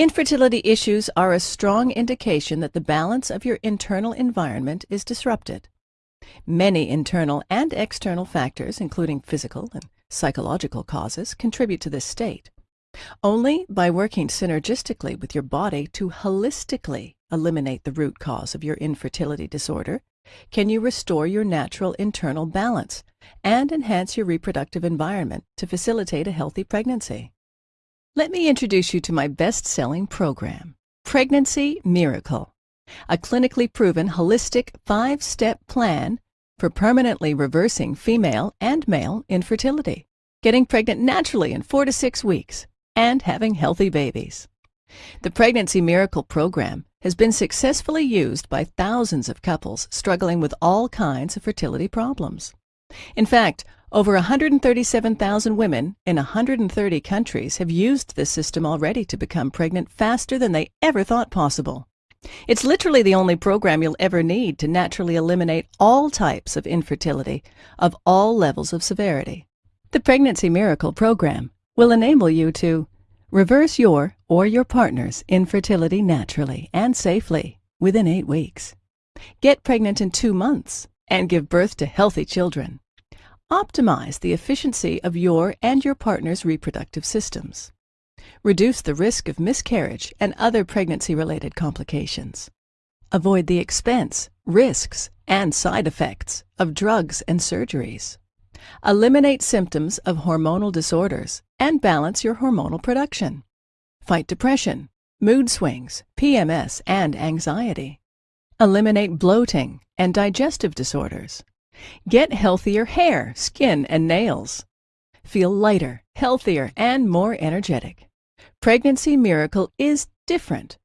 Infertility issues are a strong indication that the balance of your internal environment is disrupted. Many internal and external factors, including physical and psychological causes, contribute to this state. Only by working synergistically with your body to holistically eliminate the root cause of your infertility disorder can you restore your natural internal balance and enhance your reproductive environment to facilitate a healthy pregnancy. Let me introduce you to my best-selling program, Pregnancy Miracle, a clinically proven holistic five-step plan for permanently reversing female and male infertility, getting pregnant naturally in four to six weeks, and having healthy babies. The Pregnancy Miracle program has been successfully used by thousands of couples struggling with all kinds of fertility problems. In fact, over 137,000 women in 130 countries have used this system already to become pregnant faster than they ever thought possible. It's literally the only program you'll ever need to naturally eliminate all types of infertility of all levels of severity. The Pregnancy Miracle program will enable you to reverse your or your partner's infertility naturally and safely within eight weeks, get pregnant in two months, and give birth to healthy children Optimize the efficiency of your and your partner's reproductive systems. Reduce the risk of miscarriage and other pregnancy-related complications. Avoid the expense, risks, and side effects of drugs and surgeries. Eliminate symptoms of hormonal disorders and balance your hormonal production. Fight depression, mood swings, PMS, and anxiety. Eliminate bloating and digestive disorders. Get healthier hair, skin, and nails. Feel lighter, healthier, and more energetic. Pregnancy Miracle is different